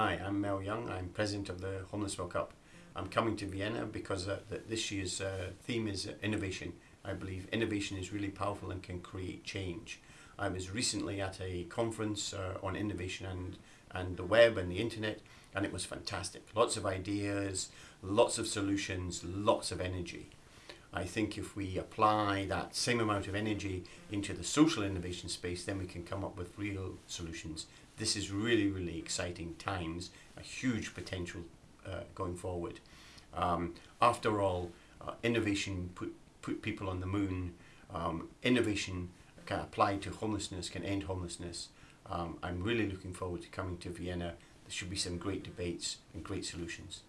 Hi, I'm Mel Young. I'm president of the Homeless World Cup. I'm coming to Vienna because uh, th- this year's uh, theme is uh, innovation. I believe innovation is really powerful and can create change. I was recently at a conference uh, on innovation and, and the web and the internet, and it was fantastic. Lots of ideas, lots of solutions, lots of energy. I think if we apply that same amount of energy into the social innovation space, then we can come up with real solutions. This is really, really exciting times, a huge potential uh, going forward. Um, after all, uh, innovation put, put people on the moon. Um, innovation can apply to homelessness, can end homelessness. Um, I'm really looking forward to coming to Vienna. There should be some great debates and great solutions.